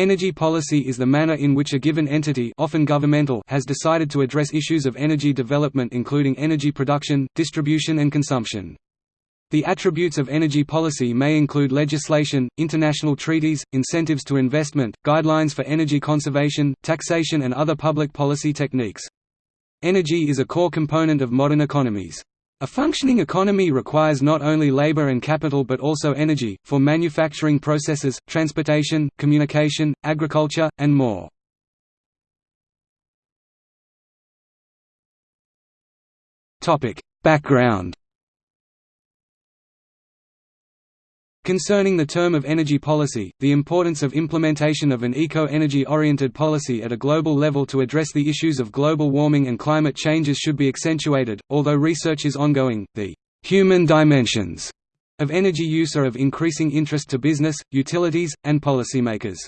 Energy policy is the manner in which a given entity often governmental has decided to address issues of energy development including energy production, distribution and consumption. The attributes of energy policy may include legislation, international treaties, incentives to investment, guidelines for energy conservation, taxation and other public policy techniques. Energy is a core component of modern economies. A functioning economy requires not only labor and capital but also energy, for manufacturing processes, transportation, communication, agriculture, and more. Background Concerning the term of energy policy, the importance of implementation of an eco-energy oriented policy at a global level to address the issues of global warming and climate changes should be accentuated. Although research is ongoing, the human dimensions of energy use are of increasing interest to business, utilities, and policymakers.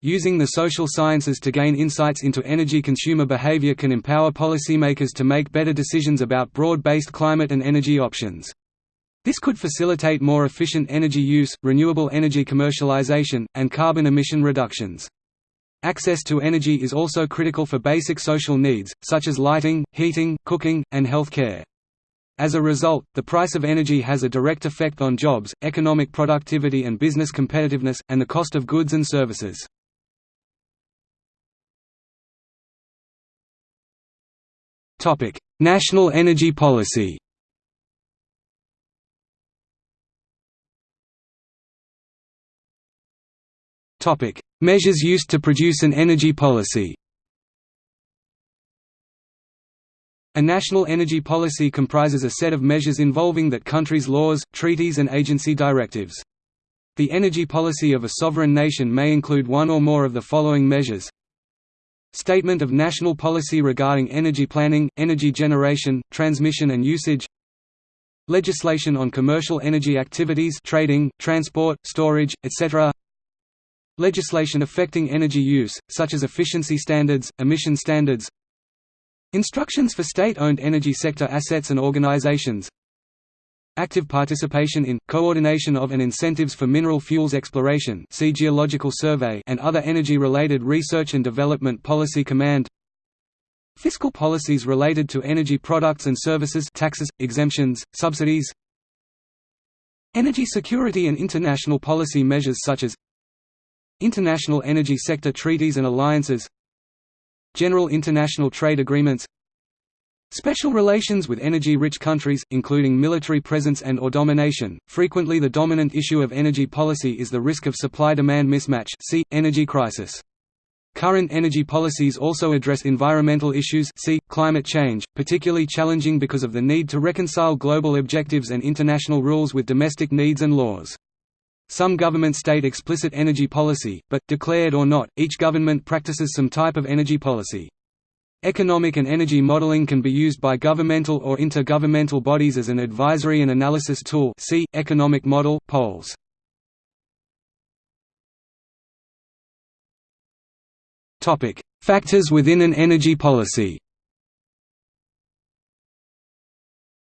Using the social sciences to gain insights into energy consumer behavior can empower policymakers to make better decisions about broad-based climate and energy options. This could facilitate more efficient energy use, renewable energy commercialization, and carbon emission reductions. Access to energy is also critical for basic social needs, such as lighting, heating, cooking, and health care. As a result, the price of energy has a direct effect on jobs, economic productivity and business competitiveness, and the cost of goods and services. National energy policy Topic: Measures used to produce an energy policy. A national energy policy comprises a set of measures involving that country's laws, treaties and agency directives. The energy policy of a sovereign nation may include one or more of the following measures Statement of national policy regarding energy planning, energy generation, transmission and usage Legislation on commercial energy activities trading, transport, storage, etc. Legislation affecting energy use, such as efficiency standards, emission standards. Instructions for state-owned energy sector assets and organizations. Active participation in, coordination of and incentives for mineral fuels exploration see Geological Survey and other energy-related research and development policy command. Fiscal policies related to energy products and services taxes, exemptions, subsidies. Energy security and international policy measures such as International energy sector treaties and alliances General international trade agreements Special relations with energy-rich countries, including military presence and or domination. Frequently the dominant issue of energy policy is the risk of supply-demand mismatch see, energy crisis. Current energy policies also address environmental issues see, climate change, particularly challenging because of the need to reconcile global objectives and international rules with domestic needs and laws. Some governments state explicit energy policy, but, declared or not, each government practices some type of energy policy. Economic and energy modeling can be used by governmental or intergovernmental bodies as an advisory and analysis tool see, economic model, POLES. Factors within an energy policy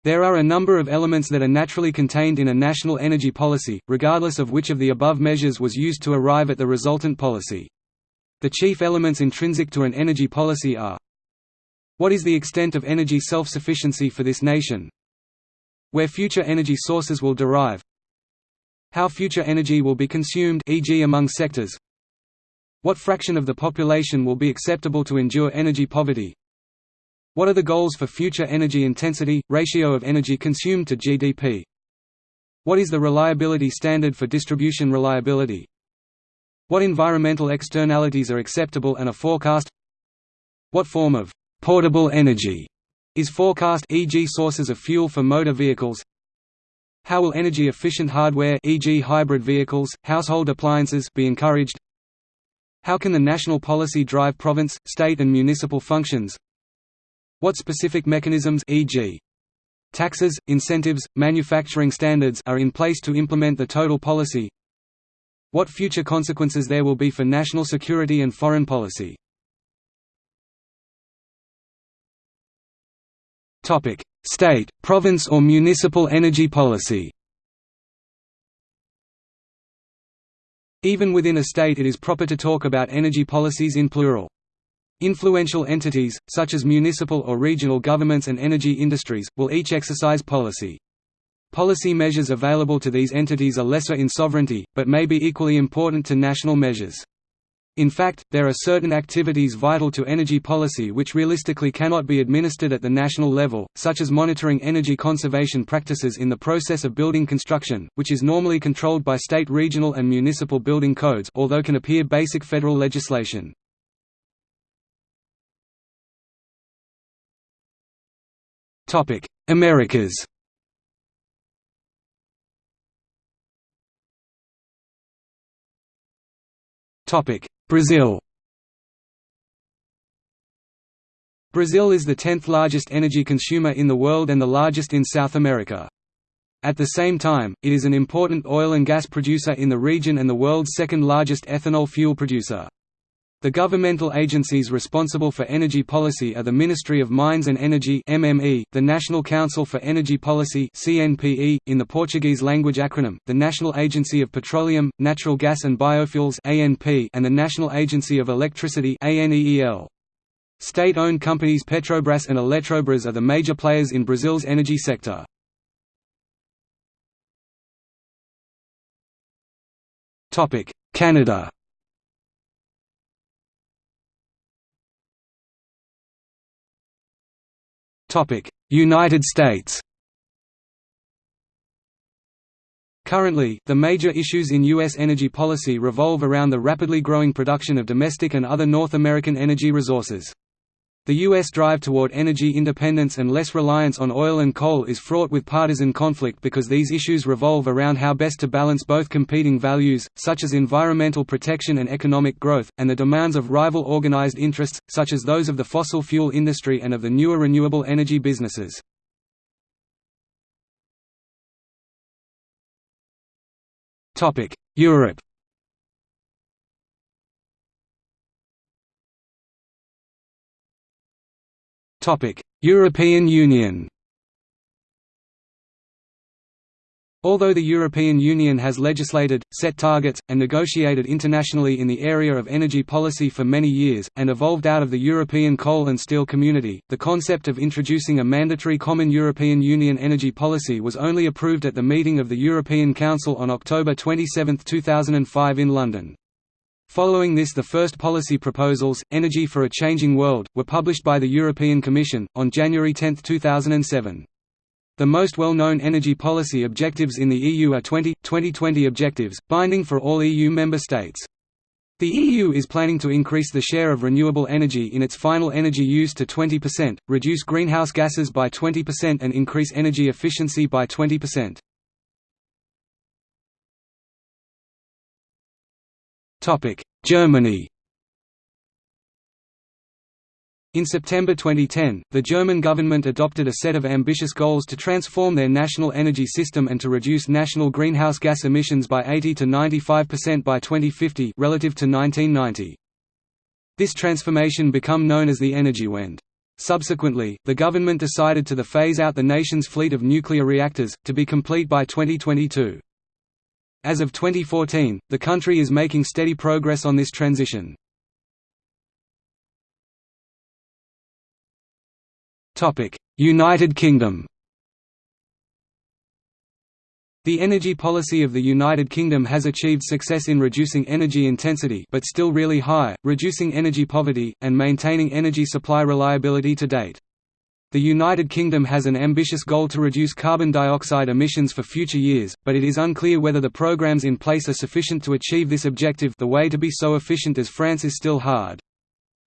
There are a number of elements that are naturally contained in a national energy policy, regardless of which of the above measures was used to arrive at the resultant policy. The chief elements intrinsic to an energy policy are What is the extent of energy self-sufficiency for this nation? Where future energy sources will derive How future energy will be consumed e.g. among sectors What fraction of the population will be acceptable to endure energy poverty what are the goals for future energy intensity, ratio of energy consumed to GDP? What is the reliability standard for distribution reliability? What environmental externalities are acceptable and are forecast? What form of portable energy is forecast e.g. sources of fuel for motor vehicles? How will energy-efficient hardware e.g. hybrid vehicles, household appliances be encouraged? How can the national policy drive province, state and municipal functions? What specific mechanisms e.g. taxes, incentives, manufacturing standards are in place to implement the total policy? What future consequences there will be for national security and foreign policy? Topic: State, province or municipal energy policy. Even within a state it is proper to talk about energy policies in plural. Influential entities, such as municipal or regional governments and energy industries, will each exercise policy. Policy measures available to these entities are lesser in sovereignty, but may be equally important to national measures. In fact, there are certain activities vital to energy policy which realistically cannot be administered at the national level, such as monitoring energy conservation practices in the process of building construction, which is normally controlled by state regional and municipal building codes although can appear basic federal legislation. Americas Topic: Brazil Brazil is the 10th largest energy consumer in the world and the largest in South America. At the same time, it is an important oil and gas producer in the region and the world's second largest ethanol fuel producer. The governmental agencies responsible for energy policy are the Ministry of Mines and Energy (MME), the National Council for Energy Policy (CNPE) in the Portuguese language acronym, the National Agency of Petroleum, Natural Gas and Biofuels (ANP), and the National Agency of Electricity (ANEEL). State-owned companies Petrobras and Eletrobras are the major players in Brazil's energy sector. Topic: United States Currently, the major issues in U.S. energy policy revolve around the rapidly growing production of domestic and other North American energy resources. The U.S. drive toward energy independence and less reliance on oil and coal is fraught with partisan conflict because these issues revolve around how best to balance both competing values, such as environmental protection and economic growth, and the demands of rival organized interests, such as those of the fossil fuel industry and of the newer renewable energy businesses. Europe European Union Although the European Union has legislated, set targets, and negotiated internationally in the area of energy policy for many years, and evolved out of the European coal and steel community, the concept of introducing a mandatory common European Union energy policy was only approved at the meeting of the European Council on October 27, 2005 in London. Following this the first policy proposals, Energy for a Changing World, were published by the European Commission, on January 10, 2007. The most well-known energy policy objectives in the EU are 20, 2020 objectives, binding for all EU member states. The EU is planning to increase the share of renewable energy in its final energy use to 20%, reduce greenhouse gases by 20% and increase energy efficiency by 20%. Germany In September 2010, the German government adopted a set of ambitious goals to transform their national energy system and to reduce national greenhouse gas emissions by 80 to 95% by 2050 relative to 1990. This transformation become known as the Energiewende. Subsequently, the government decided to the phase out the nation's fleet of nuclear reactors, to be complete by 2022. As of 2014, the country is making steady progress on this transition. United Kingdom The energy policy of the United Kingdom has achieved success in reducing energy intensity but still really high, reducing energy poverty, and maintaining energy supply reliability to date. The United Kingdom has an ambitious goal to reduce carbon dioxide emissions for future years, but it is unclear whether the programs in place are sufficient to achieve this objective the way to be so efficient as France is still hard.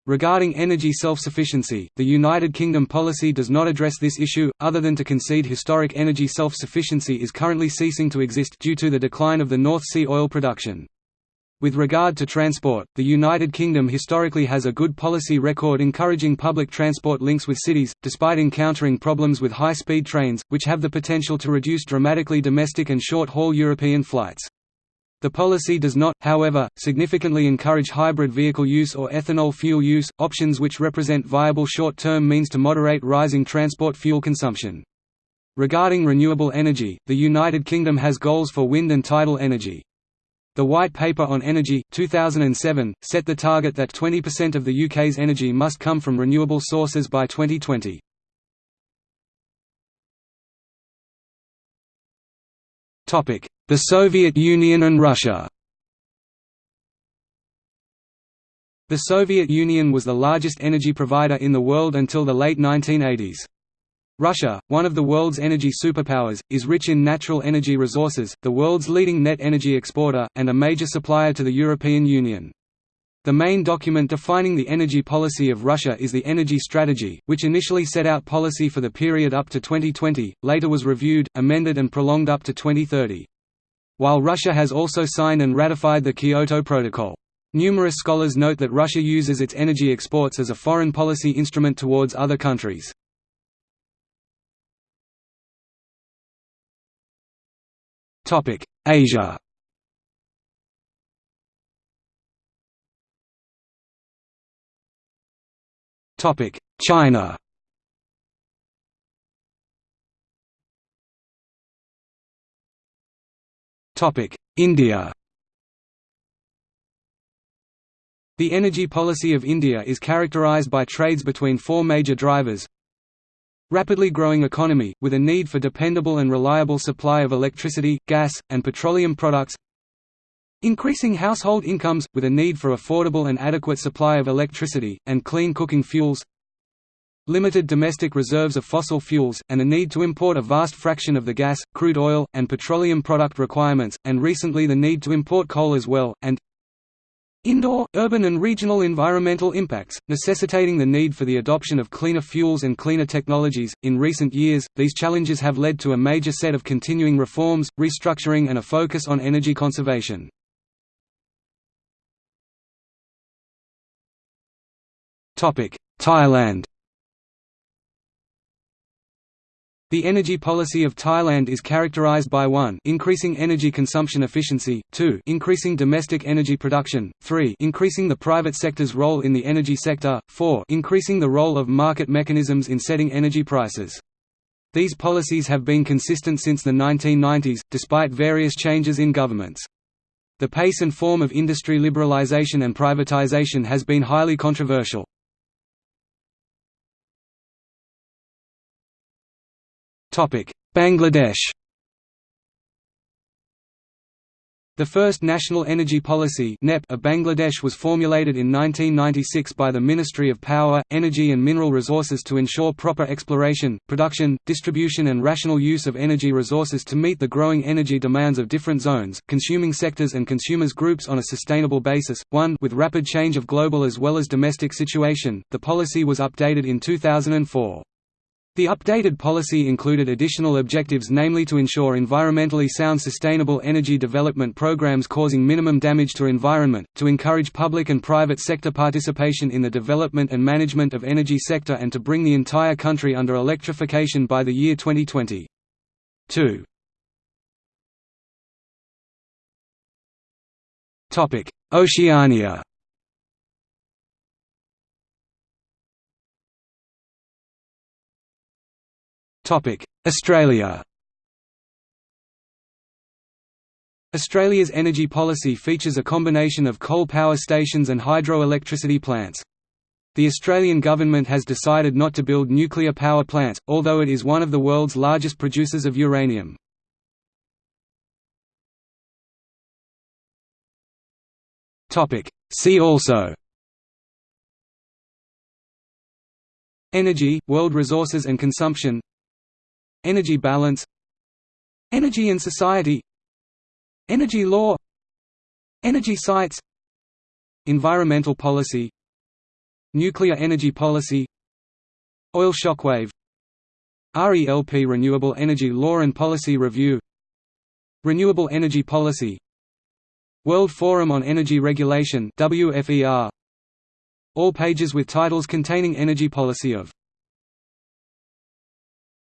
Regarding energy self-sufficiency, the United Kingdom policy does not address this issue, other than to concede historic energy self-sufficiency is currently ceasing to exist due to the decline of the North Sea oil production. With regard to transport, the United Kingdom historically has a good policy record encouraging public transport links with cities, despite encountering problems with high-speed trains, which have the potential to reduce dramatically domestic and short-haul European flights. The policy does not, however, significantly encourage hybrid vehicle use or ethanol fuel use, options which represent viable short-term means to moderate rising transport fuel consumption. Regarding renewable energy, the United Kingdom has goals for wind and tidal energy. The White Paper on Energy, 2007, set the target that 20% of the UK's energy must come from renewable sources by 2020. The Soviet Union and Russia The Soviet Union was the largest energy provider in the world until the late 1980s. Russia, one of the world's energy superpowers, is rich in natural energy resources, the world's leading net energy exporter, and a major supplier to the European Union. The main document defining the energy policy of Russia is the Energy Strategy, which initially set out policy for the period up to 2020, later was reviewed, amended and prolonged up to 2030. While Russia has also signed and ratified the Kyoto Protocol. Numerous scholars note that Russia uses its energy exports as a foreign policy instrument towards other countries. Asia. Topic: China. Topic: India. The energy policy of India is characterized by trades between four major drivers Rapidly growing economy, with a need for dependable and reliable supply of electricity, gas, and petroleum products. Increasing household incomes, with a need for affordable and adequate supply of electricity, and clean cooking fuels. Limited domestic reserves of fossil fuels, and a need to import a vast fraction of the gas, crude oil, and petroleum product requirements, and recently the need to import coal as well, and Indoor, urban and regional environmental impacts, necessitating the need for the adoption of cleaner fuels and cleaner technologies. In recent years, these challenges have led to a major set of continuing reforms, restructuring and a focus on energy conservation. Thailand The energy policy of Thailand is characterized by 1 increasing energy consumption efficiency, 2 increasing domestic energy production, 3 increasing the private sector's role in the energy sector, 4 increasing the role of market mechanisms in setting energy prices. These policies have been consistent since the 1990s, despite various changes in governments. The pace and form of industry liberalization and privatization has been highly controversial. Bangladesh The first National Energy Policy of Bangladesh was formulated in 1996 by the Ministry of Power, Energy and Mineral Resources to ensure proper exploration, production, distribution and rational use of energy resources to meet the growing energy demands of different zones, consuming sectors and consumers groups on a sustainable basis. 1 With rapid change of global as well as domestic situation, the policy was updated in 2004. The updated policy included additional objectives namely to ensure environmentally sound sustainable energy development programs causing minimum damage to environment, to encourage public and private sector participation in the development and management of energy sector and to bring the entire country under electrification by the year 2020. 2. Oceania Australia Australia's energy policy features a combination of coal power stations and hydroelectricity plants. The Australian government has decided not to build nuclear power plants, although it is one of the world's largest producers of uranium. See also Energy, world resources and consumption Energy balance. Energy and society. Energy law. Energy sites. Environmental policy. Nuclear energy policy. Oil shockwave RELP Renewable Energy Law and Policy Review. Renewable Energy Policy. World Forum on Energy Regulation WFER All pages with titles containing energy policy of